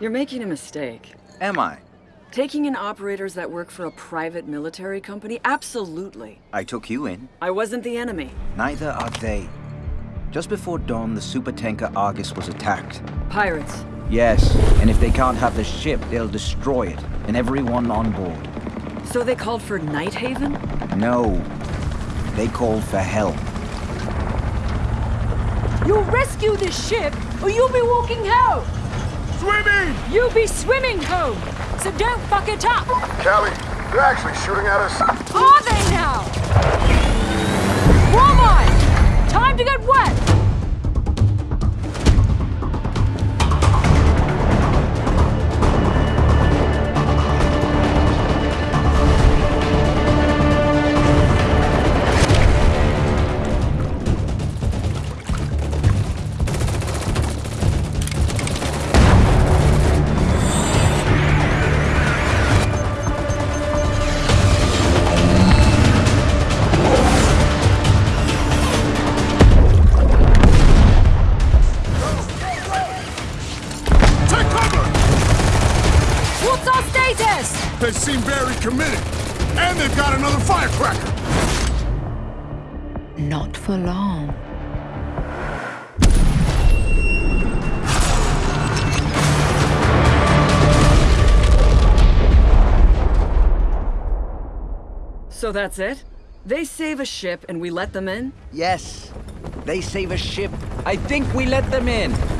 You're making a mistake. Am I? Taking in operators that work for a private military company? Absolutely. I took you in. I wasn't the enemy. Neither are they. Just before dawn, the supertanker Argus was attacked. Pirates. Yes, and if they can't have the ship, they'll destroy it, and everyone on board. So they called for Nighthaven? No. They called for help. You'll rescue this ship, or you'll be walking home! Swimming! You'll be swimming home! So don't fuck it up! Kali, they're actually shooting at us. Are What's our status? They seem very committed. And they've got another firecracker. Not for long. So that's it? They save a ship and we let them in? Yes. They save a ship. I think we let them in.